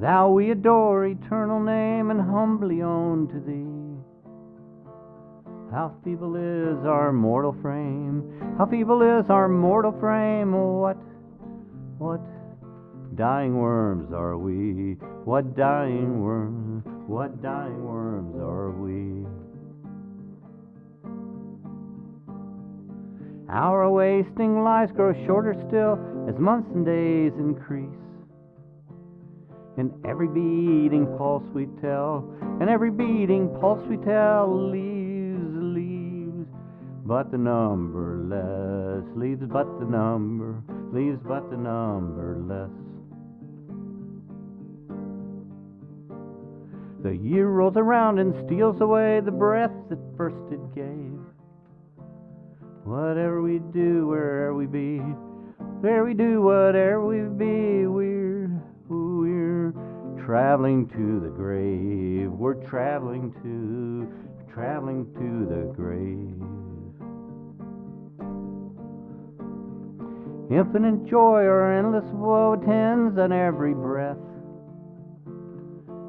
Thou we adore, eternal name, and humbly own to thee. How feeble is our mortal frame, how feeble is our mortal frame, what, what dying worms are we, what dying worms, what dying worms are we. Our wasting lives grow shorter still as months and days increase. In every beating pulse we tell, in every beating pulse we tell, leaves, leaves, but the number less, leaves but the number, leaves but the number less. The year rolls around and steals away the breath that first it gave. Whatever we do, wherever we be, where we do, whatever we be, traveling to the grave. We're traveling to, traveling to the grave. Infinite joy or endless woe attends on every breath.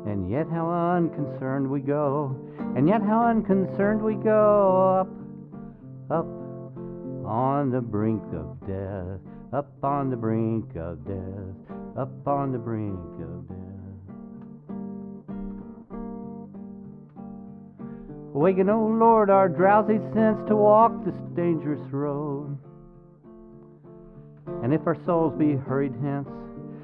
And yet how unconcerned we go, and yet how unconcerned we go up, up on the brink of death, up on the brink of death, up on the brink of death. Awaken, O oh Lord, our drowsy sense to walk this dangerous road. And if our souls be hurried hence,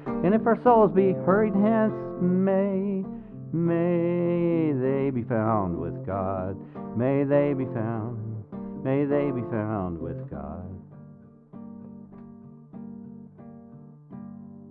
and if our souls be hurried hence, may, may they be found with God. May they be found May they be found with God.